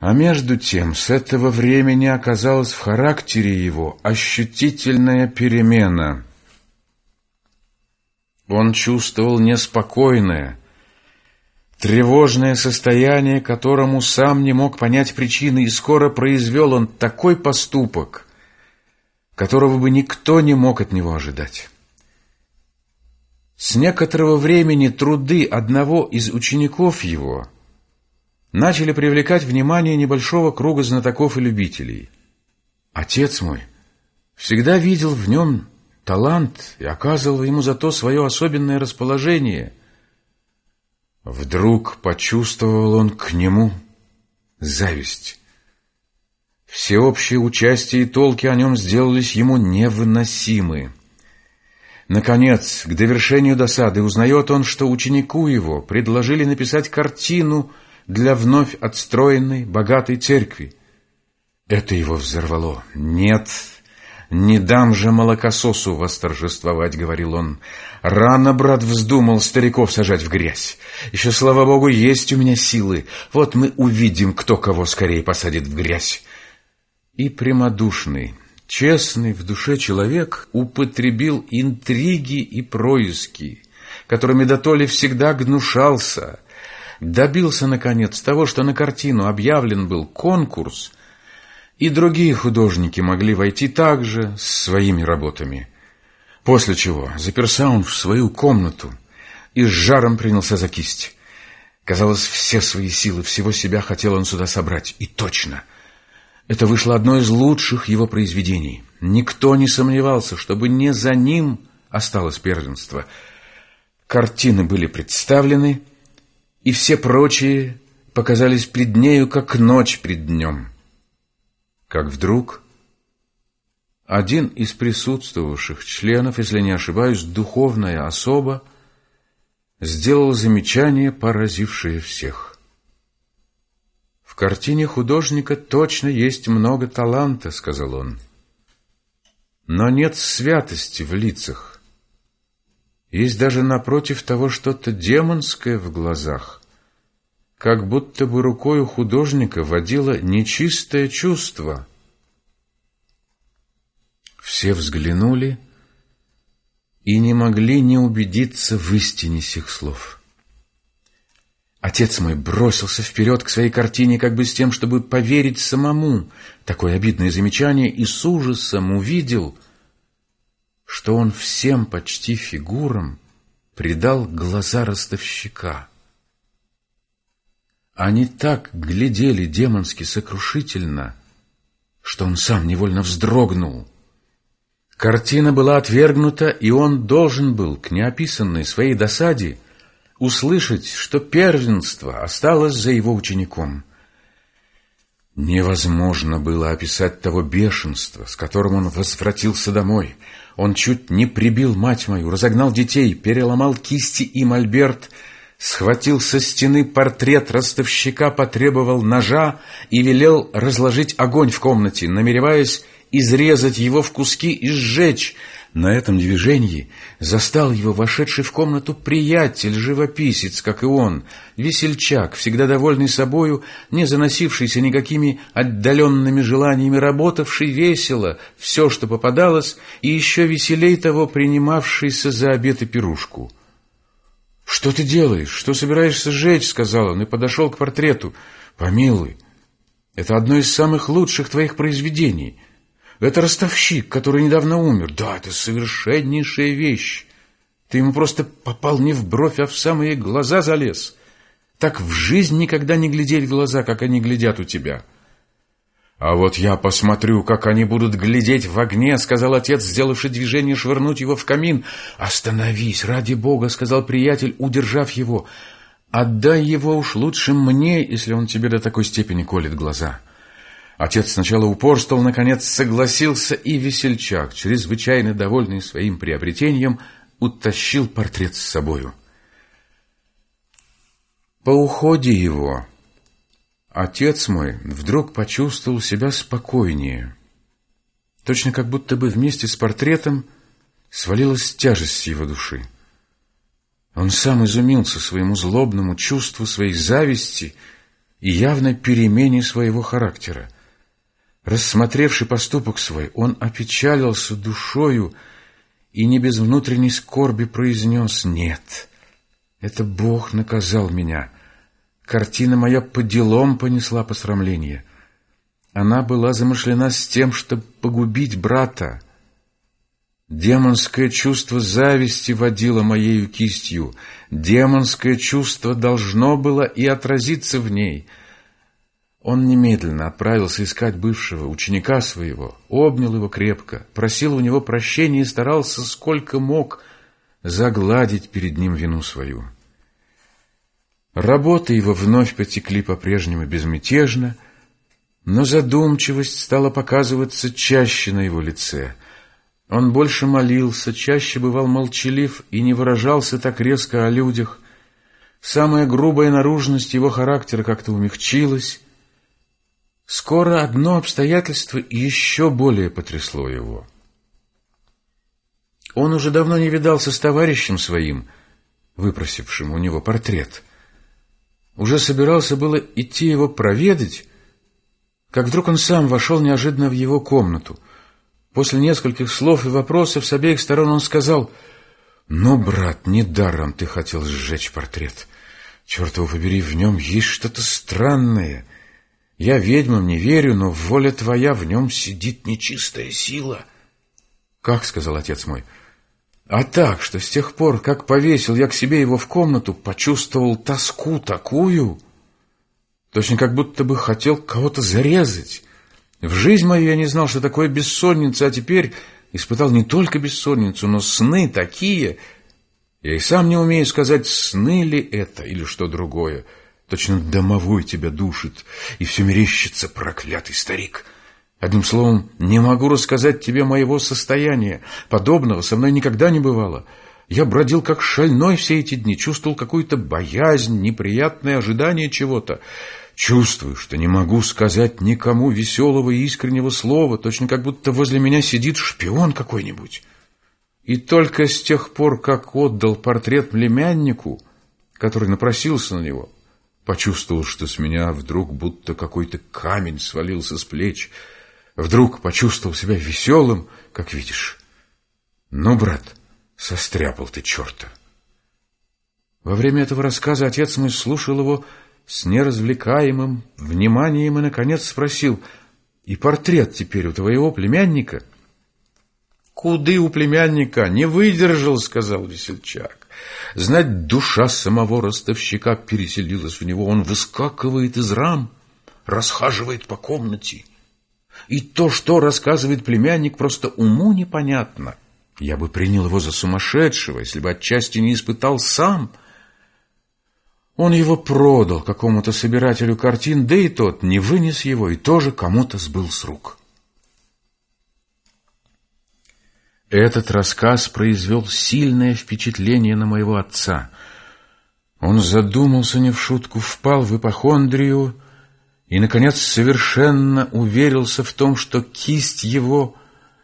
А между тем с этого времени оказалась в характере его ощутительная перемена. Он чувствовал неспокойное, тревожное состояние, которому сам не мог понять причины, и скоро произвел он такой поступок, которого бы никто не мог от него ожидать. С некоторого времени труды одного из учеников его – начали привлекать внимание небольшого круга знатоков и любителей. Отец мой всегда видел в нем талант и оказывал ему за то свое особенное расположение. Вдруг почувствовал он к нему зависть. Всеобщее участие и толки о нем сделались ему невыносимы. Наконец, к довершению досады узнает он, что ученику его предложили написать картину — для вновь отстроенной, богатой церкви. Это его взорвало. «Нет, не дам же молокососу восторжествовать», — говорил он. «Рано, брат, вздумал стариков сажать в грязь. Еще, слава богу, есть у меня силы. Вот мы увидим, кто кого скорее посадит в грязь». И прямодушный, честный в душе человек употребил интриги и происки, которыми дотоле всегда гнушался — добился, наконец, того, что на картину объявлен был конкурс, и другие художники могли войти также с своими работами. После чего заперся он в свою комнату и с жаром принялся за кисть. Казалось, все свои силы, всего себя хотел он сюда собрать. И точно. Это вышло одно из лучших его произведений. Никто не сомневался, чтобы не за ним осталось первенство. Картины были представлены, и все прочие показались пред нею, как ночь пред днем. Как вдруг один из присутствовавших членов, если не ошибаюсь, духовная особа, сделал замечание, поразившее всех. «В картине художника точно есть много таланта», — сказал он. «Но нет святости в лицах. Есть даже напротив того что-то демонское в глазах, как будто бы рукой у художника водило нечистое чувство. Все взглянули и не могли не убедиться в истине сих слов. Отец мой бросился вперед к своей картине, как бы с тем, чтобы поверить самому. Такое обидное замечание и с ужасом увидел — что он всем почти фигурам придал глаза ростовщика. Они так глядели демонски сокрушительно, что он сам невольно вздрогнул. Картина была отвергнута, и он должен был к неописанной своей досаде услышать, что первенство осталось за его учеником. Невозможно было описать того бешенства, с которым он возвратился домой — он чуть не прибил мать мою, разогнал детей, переломал кисти и мольберт, схватил со стены портрет ростовщика, потребовал ножа и велел разложить огонь в комнате, намереваясь изрезать его в куски и сжечь, на этом движении застал его вошедший в комнату приятель, живописец, как и он, весельчак, всегда довольный собою, не заносившийся никакими отдаленными желаниями, работавший весело все, что попадалось, и еще веселей того принимавшийся за обед и пирушку. «Что ты делаешь? Что собираешься сжечь?» — сказал он и подошел к портрету. «Помилуй, это одно из самых лучших твоих произведений». Это ростовщик, который недавно умер. Да, это совершеннейшая вещь. Ты ему просто попал не в бровь, а в самые глаза залез. Так в жизнь никогда не глядели глаза, как они глядят у тебя. А вот я посмотрю, как они будут глядеть в огне, сказал отец, сделавший движение швырнуть его в камин. Остановись, ради бога, сказал приятель, удержав его. Отдай его уж лучше мне, если он тебе до такой степени колет глаза. Отец сначала упорствовал, наконец согласился, и весельчак, чрезвычайно довольный своим приобретением, утащил портрет с собою. По уходе его отец мой вдруг почувствовал себя спокойнее. Точно как будто бы вместе с портретом свалилась тяжесть его души. Он сам изумился своему злобному чувству, своей зависти и явной перемене своего характера. Рассмотревший поступок свой, он опечалился душою и не без внутренней скорби произнес «Нет, это Бог наказал меня. Картина моя по делам понесла посрамление. Она была замышлена с тем, чтобы погубить брата. Демонское чувство зависти водило моею кистью. Демонское чувство должно было и отразиться в ней — он немедленно отправился искать бывшего ученика своего, обнял его крепко, просил у него прощения и старался сколько мог загладить перед ним вину свою. Работы его вновь потекли по-прежнему безмятежно, но задумчивость стала показываться чаще на его лице. Он больше молился, чаще бывал молчалив и не выражался так резко о людях. Самая грубая наружность его характера как-то умягчилась, Скоро одно обстоятельство еще более потрясло его. Он уже давно не видался с товарищем своим, выпросившим у него портрет. Уже собирался было идти его проведать, как вдруг он сам вошел неожиданно в его комнату. После нескольких слов и вопросов с обеих сторон он сказал, «Ну, брат, недаром ты хотел сжечь портрет. Черт его побери, в нем есть что-то странное». Я ведьмам не верю, но воля твоя, в нем сидит нечистая сила. — Как? — сказал отец мой. — А так, что с тех пор, как повесил я к себе его в комнату, почувствовал тоску такую, точно как будто бы хотел кого-то зарезать. В жизнь мою я не знал, что такое бессонница, а теперь испытал не только бессонницу, но сны такие. Я и сам не умею сказать, сны ли это или что другое. — Точно домовой тебя душит, и все мерещится проклятый старик. Одним словом, не могу рассказать тебе моего состояния. Подобного со мной никогда не бывало. Я бродил как шальной все эти дни, чувствовал какую-то боязнь, неприятное ожидание чего-то. Чувствую, что не могу сказать никому веселого и искреннего слова, точно как будто возле меня сидит шпион какой-нибудь. И только с тех пор, как отдал портрет племяннику, который напросился на него, Почувствовал, что с меня вдруг будто какой-то камень свалился с плеч. Вдруг почувствовал себя веселым, как видишь. Ну, брат, состряпал ты черта. Во время этого рассказа отец мой слушал его с неразвлекаемым вниманием и, наконец, спросил, «И портрет теперь у твоего племянника?» «Куды у племянника? Не выдержал», — сказал весельчак. Знать, душа самого ростовщика переселилась в него. Он выскакивает из рам, расхаживает по комнате. И то, что рассказывает племянник, просто уму непонятно. Я бы принял его за сумасшедшего, если бы отчасти не испытал сам. Он его продал какому-то собирателю картин, да и тот не вынес его и тоже кому-то сбыл с рук. Этот рассказ произвел сильное впечатление на моего отца. Он задумался не в шутку, впал в ипохондрию и, наконец, совершенно уверился в том, что кисть его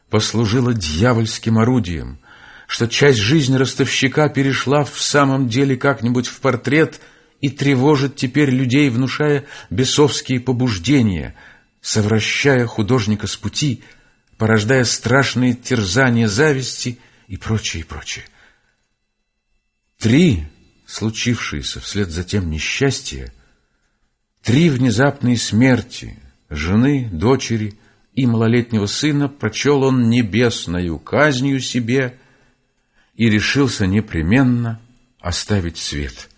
послужила дьявольским орудием, что часть жизни ростовщика перешла в самом деле как-нибудь в портрет и тревожит теперь людей, внушая бесовские побуждения, совращая художника с пути — порождая страшные терзания зависти и прочее, и прочее. Три случившиеся вслед за тем несчастья, три внезапные смерти жены, дочери и малолетнего сына прочел он небесною казнью себе и решился непременно оставить свет.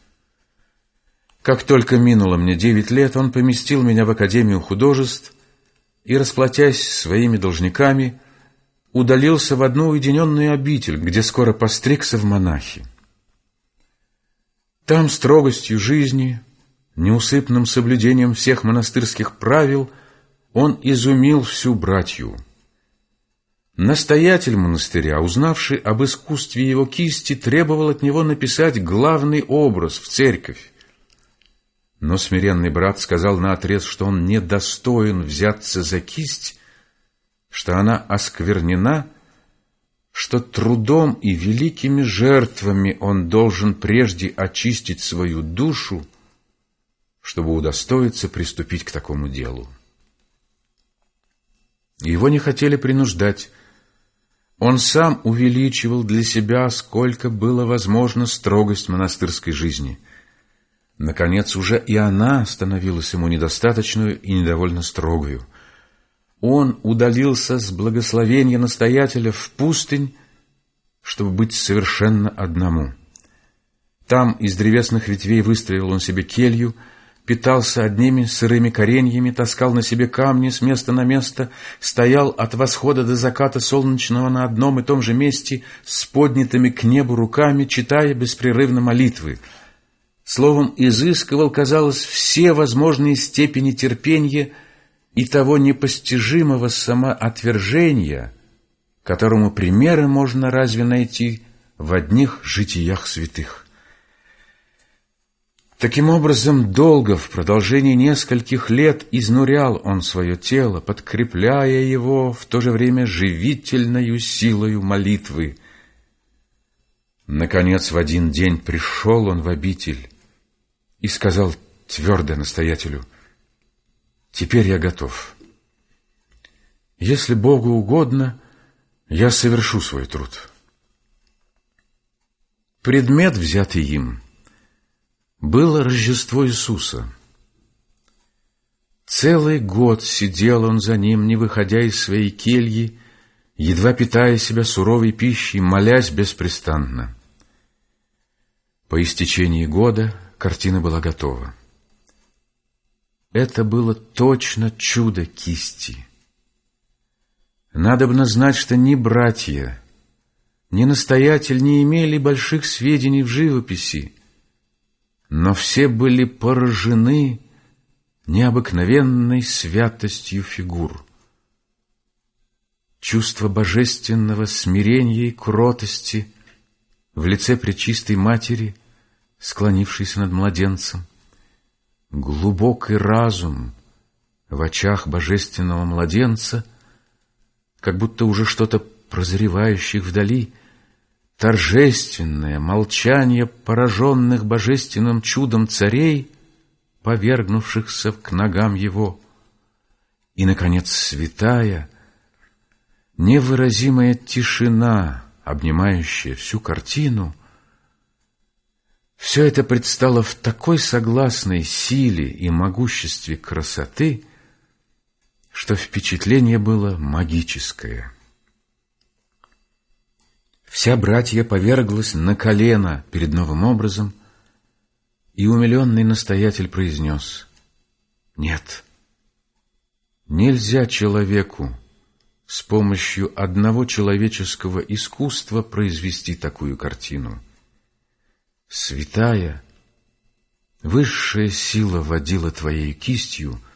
Как только минуло мне девять лет, он поместил меня в Академию художеств и, расплатясь своими должниками, удалился в одну уединенную обитель, где скоро постригся в монахи. Там строгостью жизни, неусыпным соблюдением всех монастырских правил он изумил всю братью. Настоятель монастыря, узнавший об искусстве его кисти, требовал от него написать главный образ в церковь, но смиренный брат сказал наотрез, что он недостоин взяться за кисть, что она осквернена, что трудом и великими жертвами он должен прежде очистить свою душу, чтобы удостоиться приступить к такому делу. Его не хотели принуждать. Он сам увеличивал для себя, сколько было возможно, строгость монастырской жизни. Наконец, уже и она становилась ему недостаточную и недовольно строгою. Он удалился с благословения настоятеля в пустынь, чтобы быть совершенно одному. Там из древесных ветвей выстроил он себе келью — питался одними сырыми кореньями, таскал на себе камни с места на место, стоял от восхода до заката солнечного на одном и том же месте с поднятыми к небу руками, читая беспрерывно молитвы. Словом, изыскивал, казалось, все возможные степени терпения и того непостижимого самоотвержения, которому примеры можно разве найти в одних житиях святых. Таким образом, долго, в продолжении нескольких лет, изнурял он свое тело, подкрепляя его в то же время живительною силою молитвы. Наконец, в один день пришел он в обитель и сказал твердо настоятелю, «Теперь я готов. Если Богу угодно, я совершу свой труд». Предмет, взятый им — было Рождество Иисуса. Целый год сидел он за ним, не выходя из своей кельи, едва питая себя суровой пищей, молясь беспрестанно. По истечении года картина была готова. Это было точно чудо кисти. Надобно знать, что ни братья, ни настоятель не имели больших сведений в живописи, но все были поражены необыкновенной святостью фигур. Чувство божественного смирения и кротости в лице Пречистой Матери, склонившейся над младенцем, глубокий разум в очах божественного младенца, как будто уже что-то прозревающих вдали — торжественное молчание пораженных божественным чудом царей, повергнувшихся к ногам его, и, наконец, святая, невыразимая тишина, обнимающая всю картину, все это предстало в такой согласной силе и могуществе красоты, что впечатление было магическое — Вся братья поверглась на колено перед новым образом, и умиленный настоятель произнес, «Нет, нельзя человеку с помощью одного человеческого искусства произвести такую картину. Святая, высшая сила водила твоей кистью —